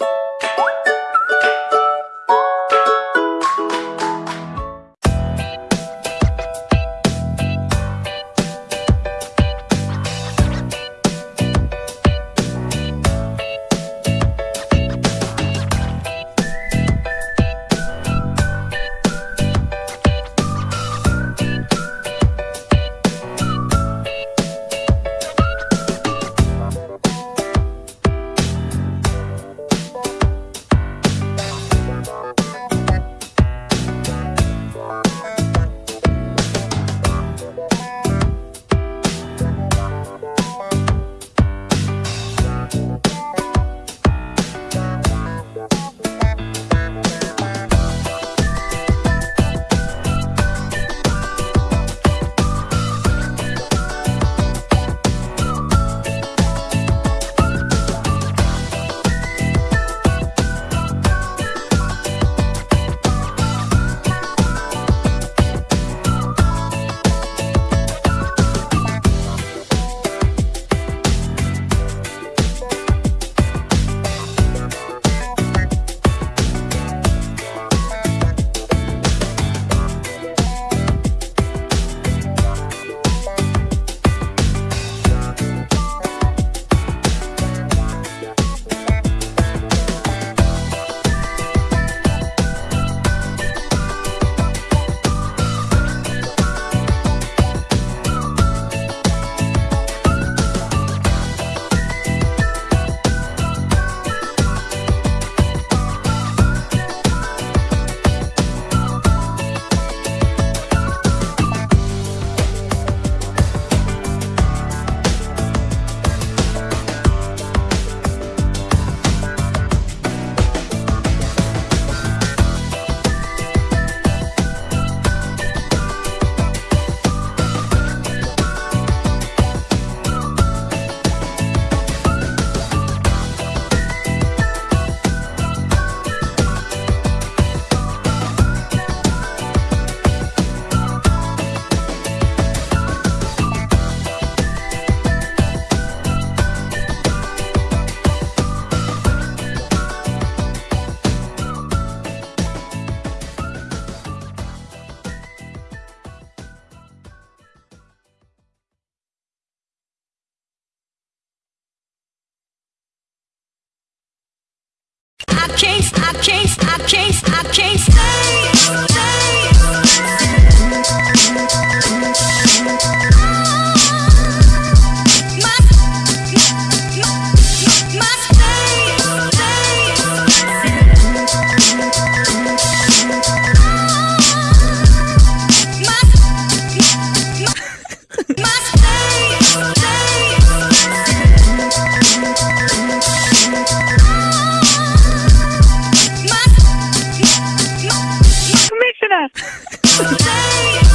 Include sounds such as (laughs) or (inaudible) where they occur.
you I can't, I can't, I can't, I can't stay. stay. Bye. (laughs)